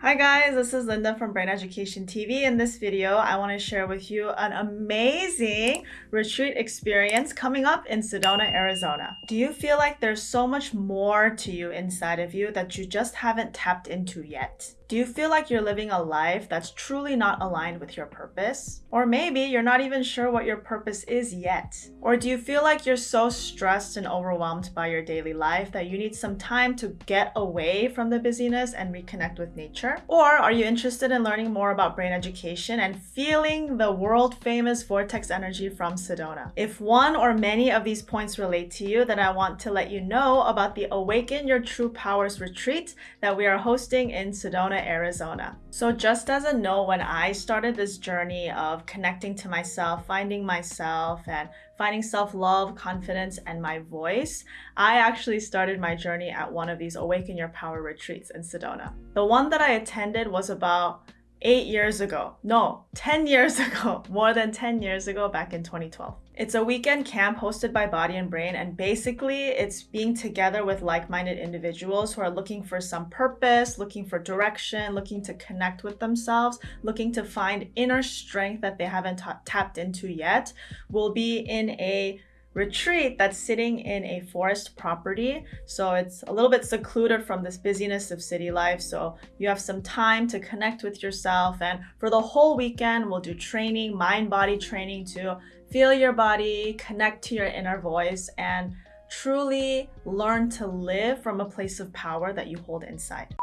Hi guys, this is Linda from Brain Education TV. In this video, I want to share with you an amazing retreat experience coming up in Sedona, Arizona. Do you feel like there's so much more to you inside of you that you just haven't tapped into yet? Do you feel like you're living a life that's truly not aligned with your purpose? Or maybe you're not even sure what your purpose is yet? Or do you feel like you're so stressed and overwhelmed by your daily life that you need some time to get away from the busyness and reconnect with nature? Or are you interested in learning more about brain education and feeling the world famous vortex energy from Sedona? If one or many of these points relate to you, then I want to let you know about the Awaken Your True Powers retreat that we are hosting in Sedona, Arizona. So just as a note, when I started this journey of connecting to myself, finding myself, and finding self-love, confidence, and my voice, I actually started my journey at one of these Awaken Your Power retreats in Sedona. The one that I attended was about eight years ago. No, 10 years ago. More than 10 years ago back in 2012. It's a weekend camp hosted by Body and Brain, and basically, it's being together with like minded individuals who are looking for some purpose, looking for direction, looking to connect with themselves, looking to find inner strength that they haven't tapped into yet. We'll be in a retreat that's sitting in a forest property. So it's a little bit secluded from this busyness of city life. So you have some time to connect with yourself. And for the whole weekend, we'll do training, mind body training to feel your body, connect to your inner voice, and truly learn to live from a place of power that you hold inside.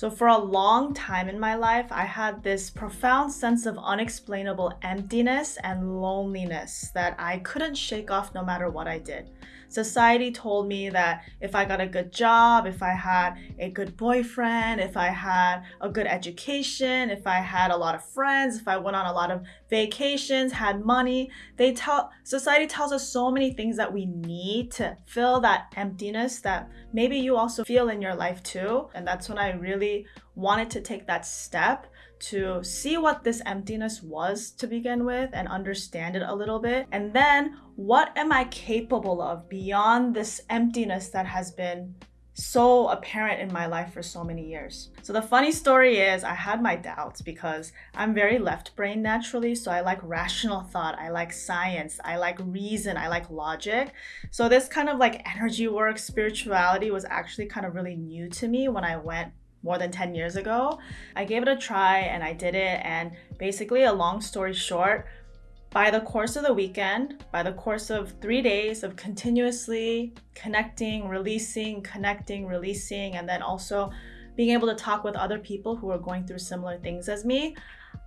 So for a long time in my life, I had this profound sense of unexplainable emptiness and loneliness that I couldn't shake off no matter what I did. Society told me that if I got a good job, if I had a good boyfriend, if I had a good education, if I had a lot of friends, if I went on a lot of vacations, had money, they tell society tells us so many things that we need to fill that emptiness that maybe you also feel in your life too. And that's when I really wanted to take that step to see what this emptiness was to begin with and understand it a little bit. And then what am I capable of beyond this emptiness that has been so apparent in my life for so many years. So the funny story is I had my doubts because I'm very left brain naturally. So I like rational thought. I like science. I like reason. I like logic. So this kind of like energy work, spirituality was actually kind of really new to me when I went more than 10 years ago. I gave it a try and I did it. And basically, a long story short, by the course of the weekend, by the course of three days of continuously connecting, releasing, connecting, releasing, and then also being able to talk with other people who are going through similar things as me,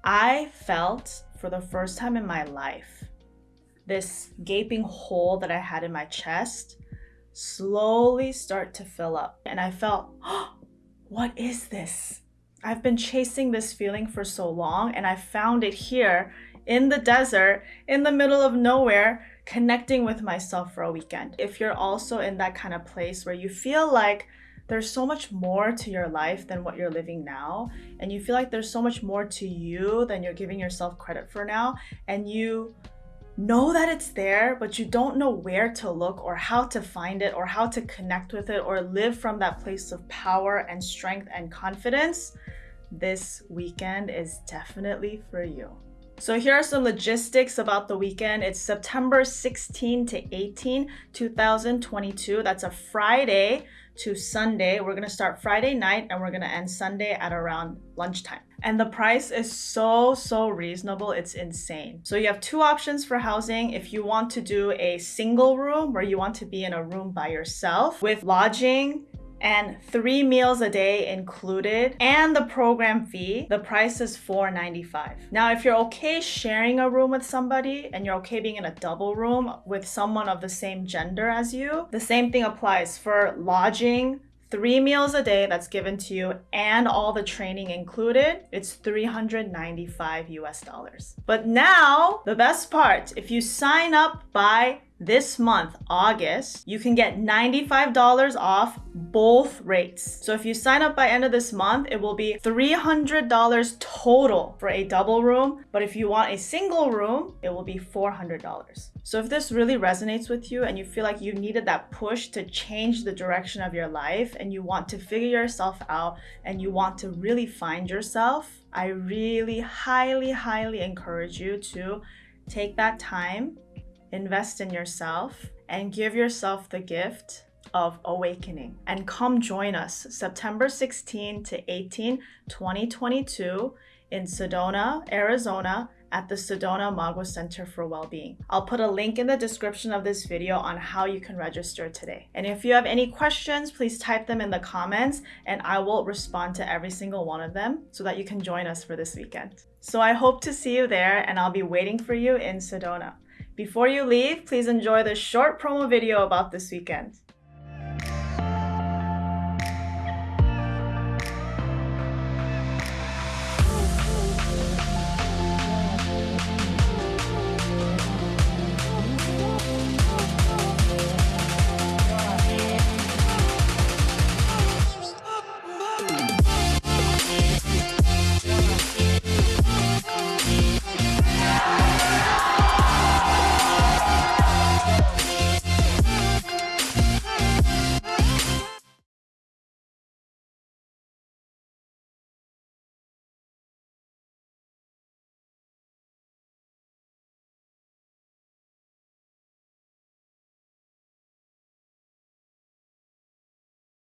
I felt for the first time in my life this gaping hole that I had in my chest slowly start to fill up. And I felt, oh, what is this? I've been chasing this feeling for so long and I found it here in the desert, in the middle of nowhere, connecting with myself for a weekend. If you're also in that kind of place where you feel like there's so much more to your life than what you're living now, and you feel like there's so much more to you than you're giving yourself credit for now, and you know that it's there, but you don't know where to look or how to find it or how to connect with it or live from that place of power and strength and confidence, this weekend is definitely for you. So here are some logistics about the weekend. It's September 16 to 18, 2022. That's a Friday to Sunday. We're gonna start Friday night and we're gonna end Sunday at around lunchtime. And the price is so, so reasonable. It's insane. So you have two options for housing. If you want to do a single room where you want to be in a room by yourself with lodging, and three meals a day included and the program fee the price is $4.95 now if you're okay sharing a room with somebody and you're okay being in a double room with someone of the same gender as you the same thing applies for lodging three meals a day that's given to you and all the training included, it's 395 US dollars. But now, the best part, if you sign up by this month, August, you can get $95 off both rates. So if you sign up by end of this month, it will be $300 total for a double room. But if you want a single room, it will be $400. So if this really resonates with you and you feel like you needed that push to change the direction of your life and you want to figure yourself out and you want to really find yourself, I really highly, highly encourage you to take that time invest in yourself, and give yourself the gift of awakening. And come join us September 16 to 18, 2022 in Sedona, Arizona at the Sedona Mago Center for Wellbeing. I'll put a link in the description of this video on how you can register today. And if you have any questions, please type them in the comments and I will respond to every single one of them so that you can join us for this weekend. So I hope to see you there and I'll be waiting for you in Sedona. Before you leave, please enjoy this short promo video about this weekend.